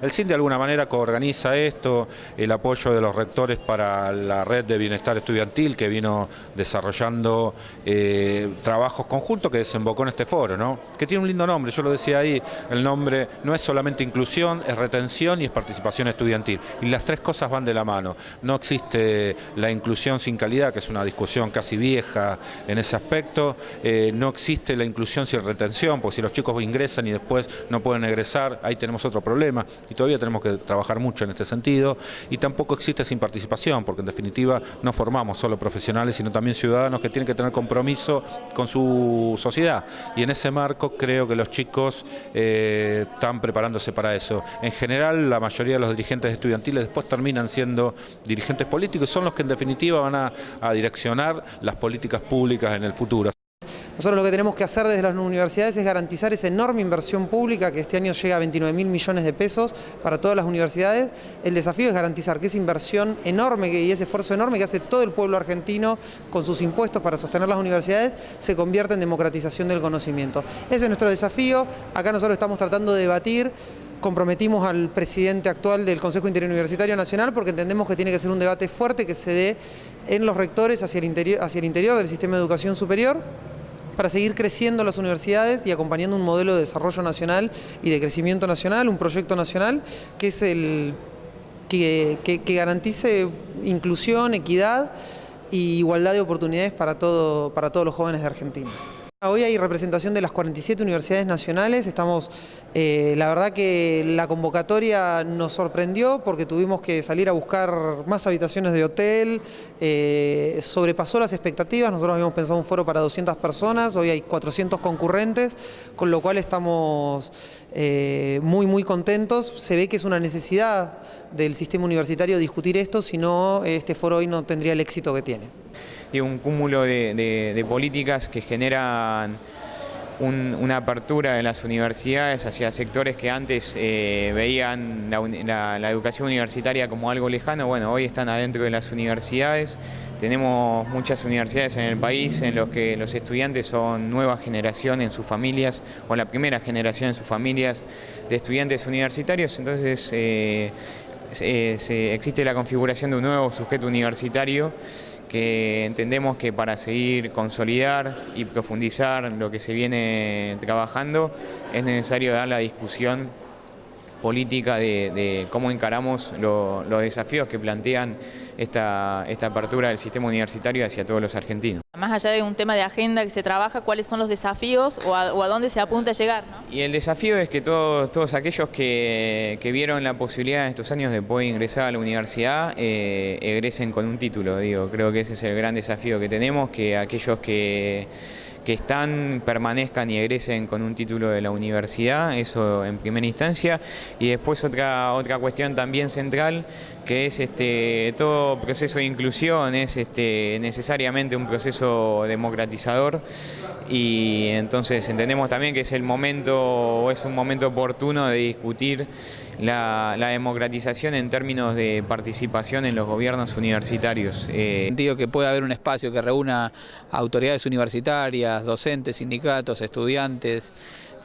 El CIN de alguna manera coorganiza esto, el apoyo de los rectores para la red de bienestar estudiantil que vino desarrollando eh, trabajos conjuntos que desembocó en este foro, ¿no? que tiene un lindo nombre, yo lo decía ahí, el nombre no es solamente inclusión, es retención y es participación estudiantil. Y las tres cosas van de la mano. No existe la inclusión sin calidad, que es una discusión casi vieja en ese aspecto, eh, no existe la inclusión sin retención, porque si los chicos ingresan y después no pueden egresar, ahí tenemos otro problema y todavía tenemos que trabajar mucho en este sentido. Y tampoco existe sin participación, porque en definitiva no formamos solo profesionales, sino también ciudadanos que tienen que tener compromiso con su sociedad. Y en ese marco creo que los chicos eh, están preparándose para eso. En general, la mayoría de los dirigentes estudiantiles después terminan siendo dirigentes políticos y son los que en definitiva van a, a direccionar las políticas públicas en el futuro. Nosotros lo que tenemos que hacer desde las universidades es garantizar esa enorme inversión pública que este año llega a 29 mil millones de pesos para todas las universidades. El desafío es garantizar que esa inversión enorme y ese esfuerzo enorme que hace todo el pueblo argentino con sus impuestos para sostener las universidades se convierta en democratización del conocimiento. Ese es nuestro desafío. Acá nosotros estamos tratando de debatir comprometimos al presidente actual del Consejo Interuniversitario Nacional porque entendemos que tiene que ser un debate fuerte que se dé en los rectores hacia el interior, hacia el interior del sistema de educación superior para seguir creciendo las universidades y acompañando un modelo de desarrollo nacional y de crecimiento nacional, un proyecto nacional que es el que, garantice inclusión, equidad y igualdad de oportunidades para, todo, para todos los jóvenes de Argentina. Hoy hay representación de las 47 universidades nacionales, estamos, eh, la verdad que la convocatoria nos sorprendió porque tuvimos que salir a buscar más habitaciones de hotel, eh, sobrepasó las expectativas, nosotros habíamos pensado un foro para 200 personas, hoy hay 400 concurrentes, con lo cual estamos eh, muy muy contentos, se ve que es una necesidad del sistema universitario discutir esto, si no este foro hoy no tendría el éxito que tiene y un cúmulo de, políticas que generan una apertura en las universidades hacia sectores que antes eh, veían la, educación universitaria como algo lejano, bueno, hoy están adentro de las universidades. Tenemos muchas universidades en el país en los que los estudiantes son nueva generación en sus familias o la primera generación en sus familias de estudiantes universitarios, entonces eh, existe la configuración de un nuevo sujeto universitario que entendemos que para seguir consolidar y profundizar lo que se viene trabajando es necesario dar la discusión política de, cómo encaramos los desafíos que plantean esta, esta apertura del sistema universitario hacia todos los argentinos. Más allá de un tema de agenda que se trabaja, ¿cuáles son los desafíos o a, dónde se apunta a llegar? Y el desafío es que todos, todos aquellos que, vieron la posibilidad en estos años de poder ingresar a la universidad eh, egresen con un título, digo, creo que ese es el gran desafío que tenemos, que aquellos que que están, permanezcan y egresen con un título de la universidad, eso en primera instancia. Y después otra, otra cuestión también central, que es este, todo proceso de inclusión, es este, necesariamente un proceso democratizador y entonces entendemos también que es el momento, es un momento oportuno de discutir la, democratización en términos de participación en los gobiernos universitarios. Eh, Digo que puede haber un espacio que reúna autoridades universitarias, docentes, sindicatos, estudiantes,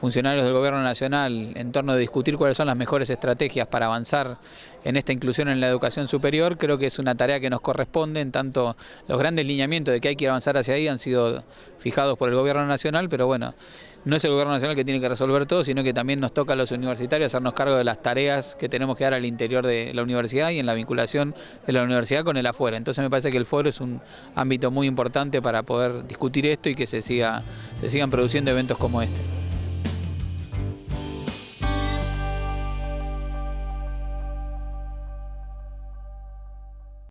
funcionarios del Gobierno Nacional en torno de discutir cuáles son las mejores estrategias para avanzar en esta inclusión en la educación superior, creo que es una tarea que nos corresponde, en tanto los grandes lineamientos de que hay que avanzar hacia ahí han sido fijados por el Gobierno Nacional, pero bueno, no es el Gobierno Nacional que tiene que resolver todo, sino que también nos toca a los universitarios hacernos cargo de las tareas que tenemos que dar al interior de la universidad y en la vinculación de la universidad con el afuera. Entonces me parece que el foro es un ámbito muy importante para poder discutir esto y que se, siga, se sigan produciendo eventos como este.